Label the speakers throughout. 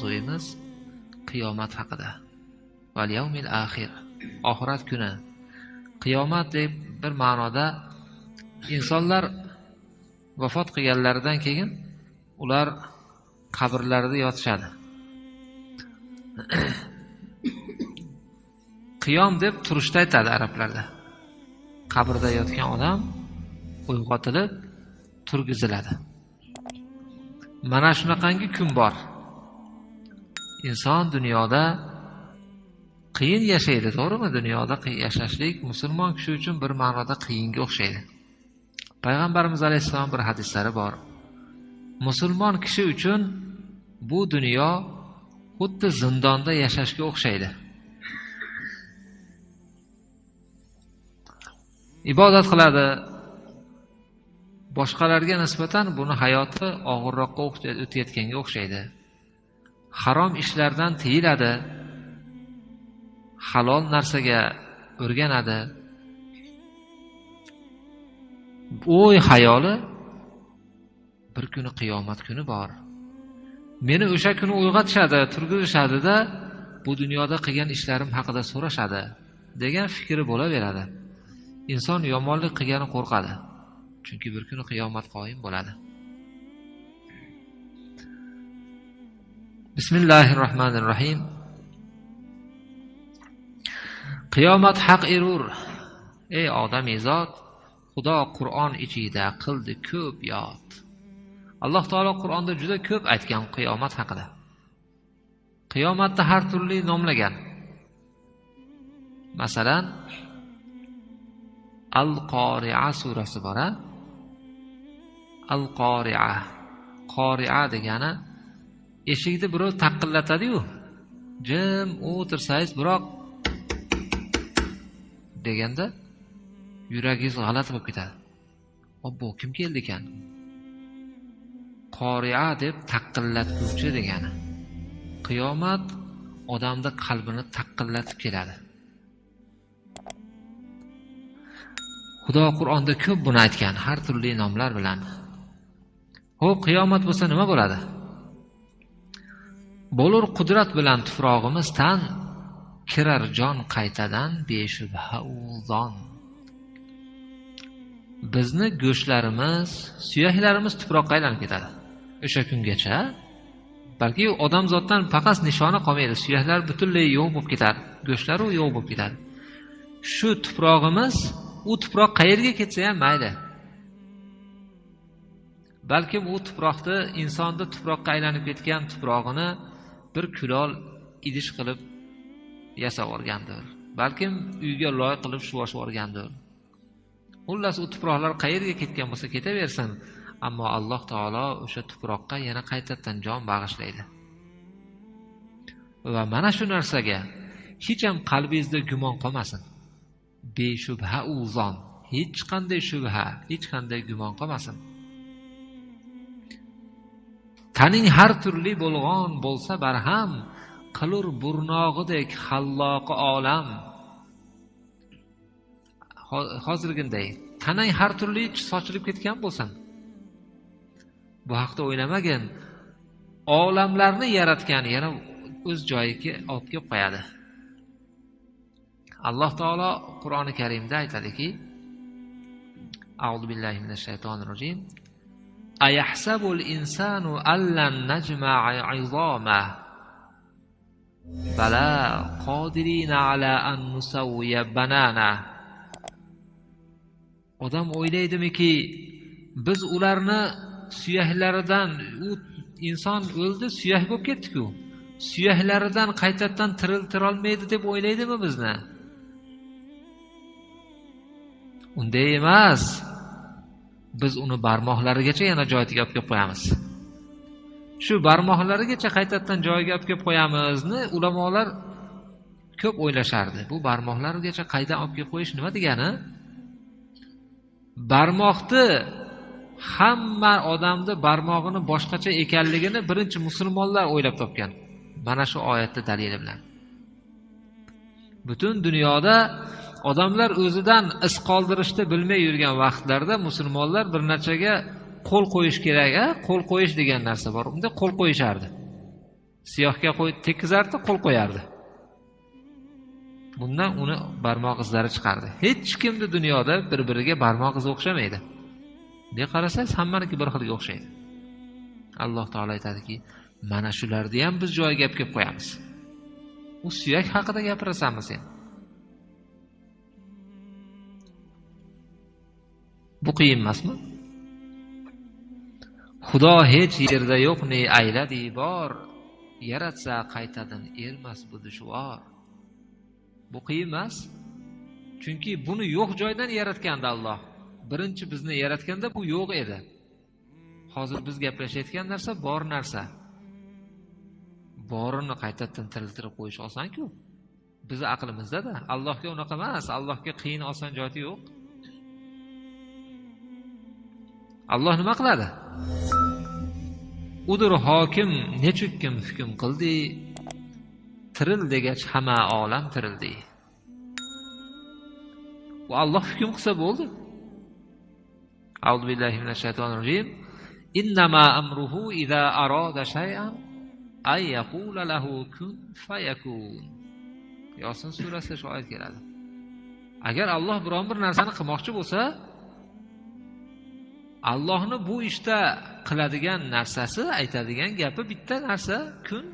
Speaker 1: mavzuyimiz qiyomat haqida. Val yawmil axir oxirat kuni. Qiyomat deb bir ma'noda insonlar vafot qilganlaridan keyin ular qabrlarida yotishadi. Qiyom deb turishda aytadi arablarda. Qabrda yotgan odam uyg'otilib turgiziladi. Mana shunaqangi kun bor. Inson dunyoda qiyin yashaydi to'g'rimi? Dunyoda yashashlik musulmon kishi uchun bir ma'noda qiyinga o'xshaydi. Payg'ambarimiz alayhissalom bir hadislari bor. Musulmon kishi uchun bu dunyo xuddi zindonda yashashga o'xshaydi. Ibodat qiladi. Boshqalarga nisbatan buni hayoti og'irroqqa o'tayotganga o'xshaydi. Harom ishlardan tiyiladi halol narsaga o'rganadi. O'y hayoli bir kuni qiyomat kuni bor. Meni o'sha kuni uyg'otishadi turgizishadida bu dunyoda qilgan ishlarim haqida so'rashadi degan fikri bo'laveradi. Inson yomonlik qilgani qo'rqadi chunki bir kuni qiyomat qoyim bo'ladi. Bismillahi rohmanir rohim qiyomat haq erur ey odamizod e xudo qur'on ichida qildi ko'p yod. Alloh taolo qur'onda juda ko'p aytgan qiyomat haqida. Qiyomatni har turli nomlagan. Masalan al qoria surasi bor al qoria qoria degani eshikni birov taqillatadiyu. Jim o'tirsangiz biroq deganda yuragingiz g'alati bo'lib ketadi. Obbo kim keldi ekan? Qoria deb taqillatguvchi degani. Qiyomat odamni qalbini taqillatib keladi. Xudo qur'onda ko'p buni aytgan har turli nomlar bilan. Ho'p qiyomat bo'lsa nima bo'ladi? Bo'lur qudrat bilan tuprog'imiz tan kirar jon qaytadan beshubha uzon. bizni go'shtlarimiz suyaklarimiz tuproqqa aylanib ketadi. O'sha kungacha balki odamzoddan faqat nishoni qolmaydi suyaklar butunlay yo'q bo'lib ketadi go'shtlaru yo'q bo'lib ketadi. Shu tuprog'imiz u tuproq qayerga ketsa ham mayli. Balkim u tuproqni insonni tuproqqa aylanib ketgan tuprog'ini bir kulol idish qilib yasab yuborgandir balkim uyga loy qilib shuvashib yuborgandir xullas u tuproqlar qayerga ketgan bo'lsa ketaversin ammo alloh taolo o'sha tuproqqa yana qaytadan jon bag'ishlaydi. Va mana shu narsaga hech ham qalbingizda gumon qolmasin. Beshubha u zon. Hech qanday shubha hech qanday gumon qolmasin. Taning har turli bo'lg'on bo'lsa barham qilur burnog'idek halloqi olam. Hozirginday tanang har turli sochilib ketgan bo'lsin. Bu haqda o'ylamagin olamlarni yaratgan yana o'z joyiga olib kelib qo'yadi. Alloh taolo qur'oni karimda aytadiki auzu billahi minash shaytonir rojim. Ayahsabul insanu allan najma'a 'izama bala qodirina ala an nusawwiya banana odam o'ylaydimiki biz ularni suyaklaridan u inson o'ldi suyak bo'lib ketdiku. Suyaklaridan qaytadan tiriltirolmaydi deb o'ylaydimi bizni? Unday emas. Biz uni barmoqlarigacha yana joyiga olib kelib qo'yamiz. Shu barmoqlarigacha qaytadan joyiga olib kelib qo'yamizni ulamolar ko'p o'ylashardi. Bu barmoqlarigacha qaydan olib kelib qo'yish nima degani? Barmoqni hamma odamni barmog'ini boshqacha ekanligini birinchi musulmonlar o'ylab topgan. Mana shu oyatni dalili bilan. Butun dunyoda odamlar o'zidan iz qoldirishni bilmay yurgan vaqtlarda musulmonlar bir narsaga qo'l qo'yish kerak a qo'l qo'yish degan narsa bor. Unda qo'l qo'yishardi. Siyohga qo'y tekkizardi qo'l qo'yardi. Bundan uni barmoq izlari chiqardi. Hech kimni dunyoda bir biriga barmoq izi o'xshamaydi. Bunday qarasangiz hammaniki bir xilga o'xshaydi. Alloh taolo aytadiki mana shularni ham biz joyiga olib kelib qo'yamiz. U suyak haqida gapirasanmi sen? Bu qiyin emasmi? Xudo hech yerda yo'q ne ayladi bor. Yaratsa qaytadan ermas bu dushvor. Bu qiyin emas. Chunki buni yo'q joydan yaratgandi alloh. Birinchi bizni yaratganda bu yo'q edi. Hozir biz gaplashayotgan narsa bor narsa. Borini qaytadan tiriltirib qo'yish osonku bizni aqlimizdada allohga unaqa emas allohga qiyin oson joyi yo'q. alloh nima qiladi udur hokim nechukkim hukm qildi tiril degach hamma olam tirildi u alloh hukm qilsa bo'ldi أعوذ بالله من الشيطان الرجيم إنما أمره إذا أراد شيئا أن يقول له كن فيكون yosin surasida shu oyat keladi agar alloh biron bir narsani qilmoqchi bo'lsa allohni bu ishda qiladigan narsasi aytadigan gapi bitta narsa kun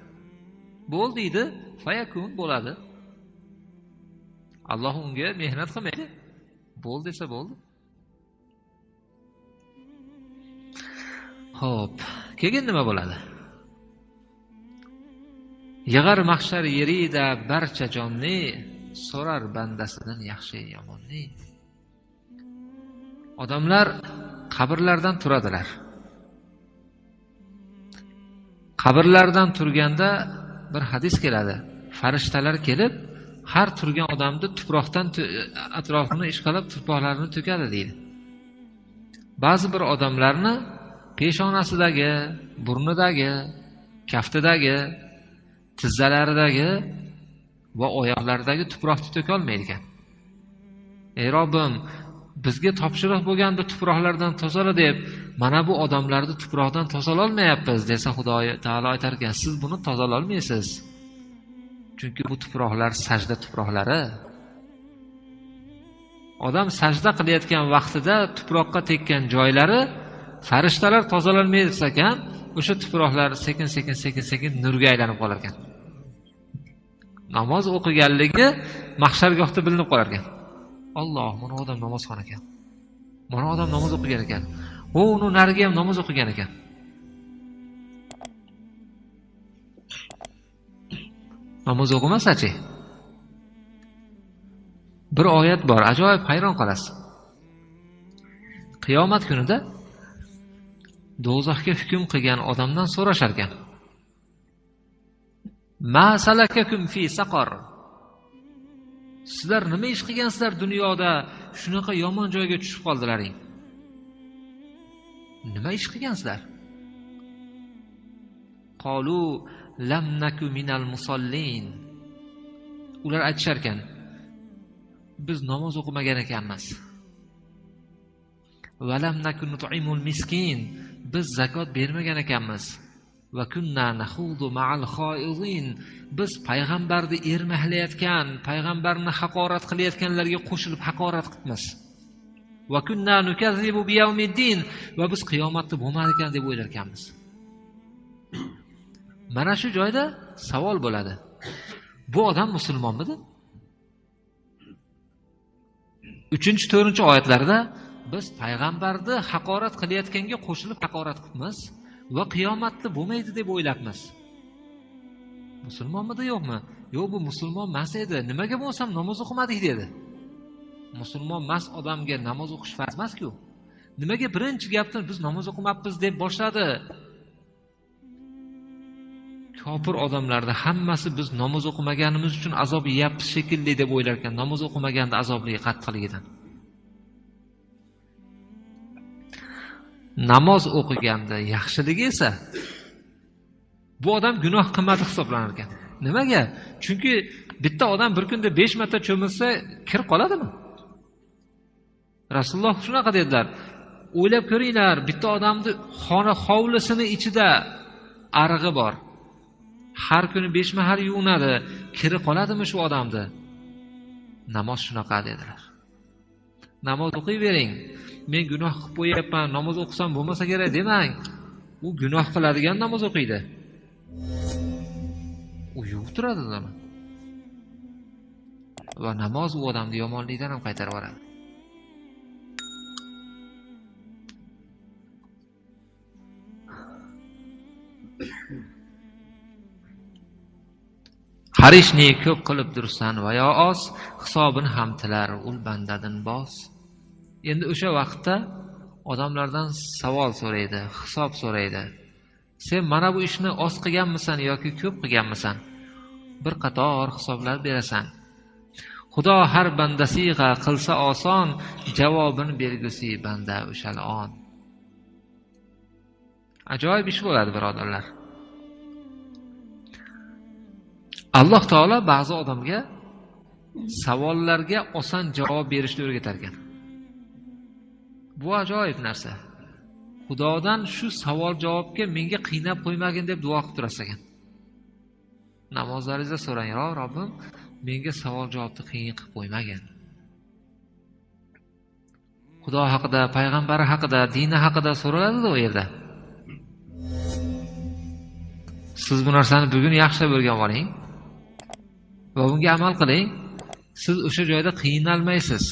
Speaker 1: bo'l deydi fayakun bo'ladi. Alloh unga mehnat qilmaydi. Bo'l desa bo'ldi. Ho'p keyin nima bo'ladi? Yig'ar mahshar yerida barcha jonni so'rar bandasidan yaxshi yomonni. Odamlar qabrlardan turadilar. Qabrlardan turganda bir hadis keladi. Farishtalar kelib har turgan odamni tuproqdan atrofini ishqalab tuproqlarini to'kadi deydi. Ba'zi bir odamlarni peshonasidagi burnidagi kaftidagi tizzalaridagi va oyoqlaridagi tuproqni to'kolmaydi ekan ey robbim bizga topshiriq bo'lgandi tuproqlardan tozala deb mana bu odamlarni tuproqdan tozalolmayapmiz desa xudo taolo aytar ekan siz buni tozalolmaysiz. Chunki bu tuproqlar sajda tuproqlari. Odam sajda qilayotgan vaqtida tuproqqa tekkan joylari farishtalar tozalolmaydi ekan o'sha tuproqlar sekin sekin sekin sekin nurga aylanib qolar ekan. Namoz o'qiganligi mahshargohda bilinib qolar ekan. Olloh mana odam namozxon ekan. Mana odam namoz o'qigan ekan. U uni narigi ham namoz o'qigan ekan. Namoz o'qimasachi? Bir oyat bor ajoyib hayron qolasiz. Qiyomat kunida do'zaxga hukm qilgan odamdan so'rashar ekan fi saqor sizlar nima ish qilgansizlar dunyoda? Shunaqa yomon joyga tushib qoldilaring nima ish qilgansizlar? Qolu lam naku minal musollin ular aytishar ekan biz namoz o'qimagan ekanmiz. Valamnaku nut'imul miskin. Biz zakot bermagan ekanmiz. Va kunna nahudu ma'al xoizin biz payg'ambarni ermaklayotgan payg'ambarni haqorat qilayotganlarga qo'shilib haqorat qilibmiz. Va kunna nukazzibu biyawmiddin va biz qiyomatni bo'lmadi ekan deb o'ylar ekanmiz mana shu joyda savol bo'ladi. Bu odam musulmonmidi? Uchinchi to'rtinchi oyatlarda biz payg'ambarni haqorat qilayotganga qo'shilib haqorat qilibmiz. Va qiyomatni bo'lmaydi deb o'ylabmiz. Musulmonmidi yo'qmi? Yo'q bu musulmon emas edi. Nimaga bo'lsam namoz o'qimadik dedi. Musulmon emas odamga namoz o'qish farz emasku. Nimaga birinchi gapni biz namoz o'qimabmiz deb boshladi? Kofir odamlarni hammasi biz namoz o'qimaganimiz uchun azob yeyapmiz shekilli deb o'ylar ekan namoz o'qimaganda azobligi qattiqligidan namoz o'qiganda yaxshiligi esa bu odam gunoh qilmadi hisoblanar ekan. Nimaga chunki bitta odam bir kunda besh marta cho'milsa kir qoladimi? Rasululloh shunaqa dedilar. O'ylab ko'ringlar bitta odamni xona hovlisini ichida arig'i bor. Har kuni besh mahal yuvinadi kiri qoladimi shu odamni namoz shunaqa dedilar. Namoz o'qiyvering. Men gunoh qilib qo'yyapman namoz o'qisam bo'lmasa kerak demang. U gunoh qiladigan namoz o'qiydi. U yuvib turadi uni va namoz u odamni yomonlikdan ham qaytarib yuboradi. Harishni ko'p qilib dursan va yo oz hisobini ham tilar ul bandadin bos endi o'sha vaqtda odamlardan savol so'raydi hisob so'raydi. Sen mana bu ishni oz qilganmisan yoki ko'p qilganmisan? Bir qator hisoblar berasan. Xudo har bandasiga qilsa oson javobini bergusi banda o'shal on. Ajoyib ish bo'ladi birodarlar. Alloh taolo ba'zi odamga savollarga oson javob berishni o'rgatar ekan bu ajoyib narsa. Xudodan shu savol javobga menga qiynab qo'ymagin deb duo qilib turasiz ekan namozlaringizda so'rang yo robbim menga savol javobni qiyin qilib qo'ymagin. Xudo haqida payg'ambari haqida dini haqida so'raladida u yerda. Siz bu narsani bugun yaxshilab o'rganib oling va bunga amal qiling. Siz o'sha joyda qiynalmaysiz.